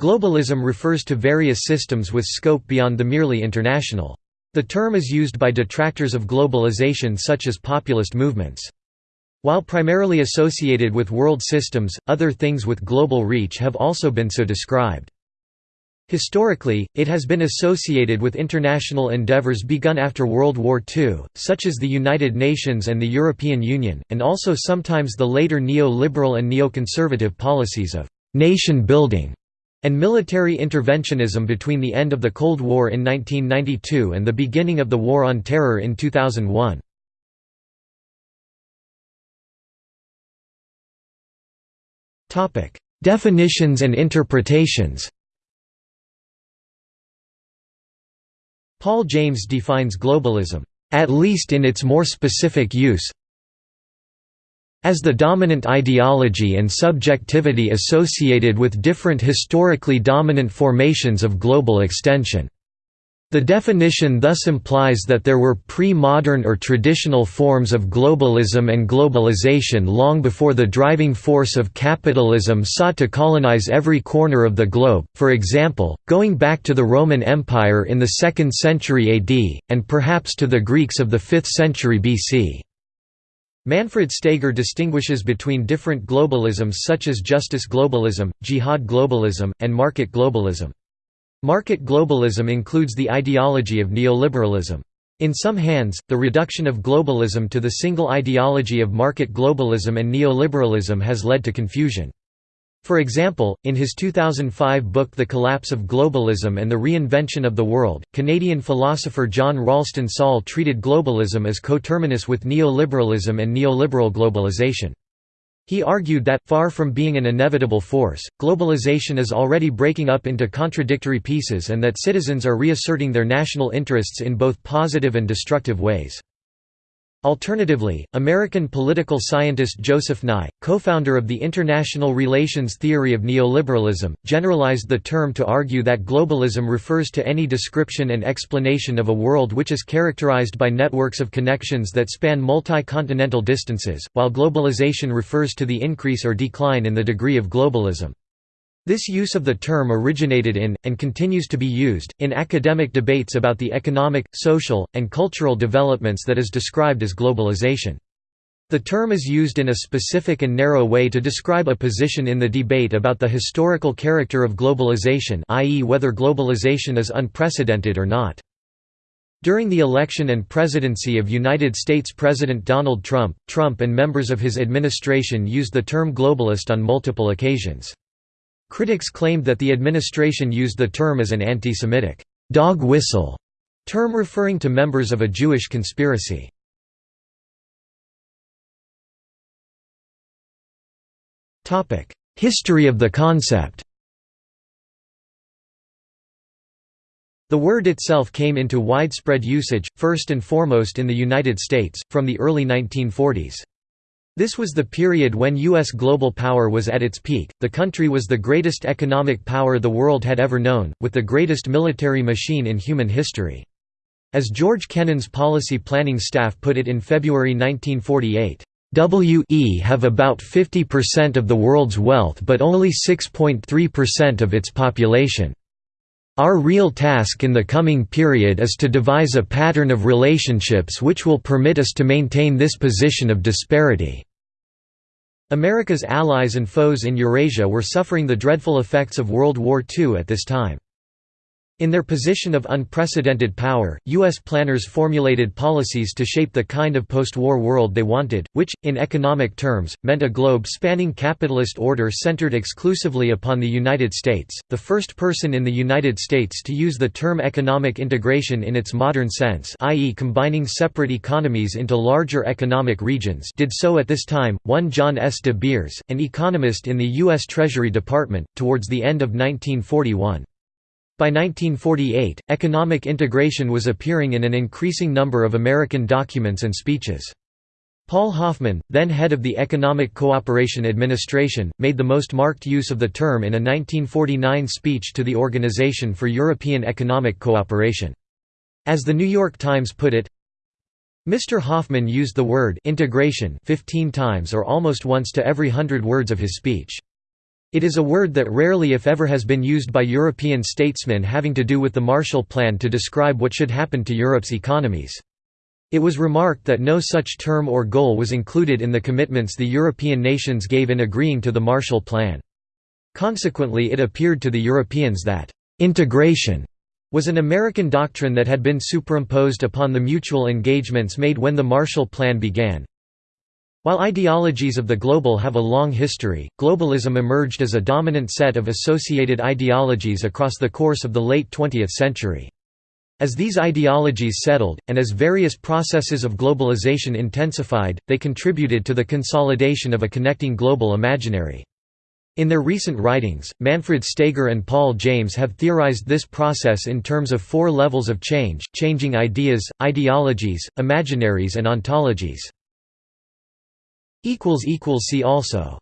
Globalism refers to various systems with scope beyond the merely international. The term is used by detractors of globalization such as populist movements. While primarily associated with world systems, other things with global reach have also been so described. Historically, it has been associated with international endeavors begun after World War II, such as the United Nations and the European Union, and also sometimes the later neo-liberal and neoconservative policies of «nation building» and military interventionism between the end of the Cold War in 1992 and the beginning of the War on Terror in 2001. Definitions and interpretations Paul James defines globalism, at least in its more specific use, as the dominant ideology and subjectivity associated with different historically dominant formations of global extension. The definition thus implies that there were pre-modern or traditional forms of globalism and globalization long before the driving force of capitalism sought to colonize every corner of the globe, for example, going back to the Roman Empire in the 2nd century AD, and perhaps to the Greeks of the 5th century BC. Manfred Steger distinguishes between different globalisms such as justice globalism, jihad globalism, and market globalism. Market globalism includes the ideology of neoliberalism. In some hands, the reduction of globalism to the single ideology of market globalism and neoliberalism has led to confusion. For example, in his 2005 book The Collapse of Globalism and the Reinvention of the World, Canadian philosopher John Ralston Saul treated globalism as coterminous with neoliberalism and neoliberal globalization. He argued that, far from being an inevitable force, globalization is already breaking up into contradictory pieces and that citizens are reasserting their national interests in both positive and destructive ways. Alternatively, American political scientist Joseph Nye, co-founder of the international relations theory of neoliberalism, generalized the term to argue that globalism refers to any description and explanation of a world which is characterized by networks of connections that span multi-continental distances, while globalization refers to the increase or decline in the degree of globalism. This use of the term originated in, and continues to be used, in academic debates about the economic, social, and cultural developments that is described as globalization. The term is used in a specific and narrow way to describe a position in the debate about the historical character of globalization i.e. whether globalization is unprecedented or not. During the election and presidency of United States President Donald Trump, Trump and members of his administration used the term globalist on multiple occasions. Critics claimed that the administration used the term as an anti-Semitic dog whistle term referring to members of a Jewish conspiracy. History of the concept The word itself came into widespread usage, first and foremost in the United States, from the early 1940s. This was the period when U.S. global power was at its peak, the country was the greatest economic power the world had ever known, with the greatest military machine in human history. As George Kennan's policy planning staff put it in February 1948, "...we have about 50% of the world's wealth but only 6.3% of its population. Our real task in the coming period is to devise a pattern of relationships which will permit us to maintain this position of disparity." America's allies and foes in Eurasia were suffering the dreadful effects of World War II at this time. In their position of unprecedented power, U.S. planners formulated policies to shape the kind of post-war world they wanted, which, in economic terms, meant a globe-spanning capitalist order centered exclusively upon the United States. The first person in the United States to use the term economic integration in its modern sense i.e. combining separate economies into larger economic regions did so at this time, one John S. de Beers, an economist in the U.S. Treasury Department, towards the end of 1941. By 1948, economic integration was appearing in an increasing number of American documents and speeches. Paul Hoffman, then head of the Economic Cooperation Administration, made the most marked use of the term in a 1949 speech to the Organization for European Economic Cooperation. As the New York Times put it, Mr. Hoffman used the word integration 15 times or almost once to every hundred words of his speech. It is a word that rarely if ever has been used by European statesmen having to do with the Marshall Plan to describe what should happen to Europe's economies. It was remarked that no such term or goal was included in the commitments the European nations gave in agreeing to the Marshall Plan. Consequently it appeared to the Europeans that «integration» was an American doctrine that had been superimposed upon the mutual engagements made when the Marshall Plan began, while ideologies of the global have a long history, globalism emerged as a dominant set of associated ideologies across the course of the late 20th century. As these ideologies settled, and as various processes of globalization intensified, they contributed to the consolidation of a connecting global imaginary. In their recent writings, Manfred Steger and Paul James have theorized this process in terms of four levels of change, changing ideas, ideologies, imaginaries and ontologies. See also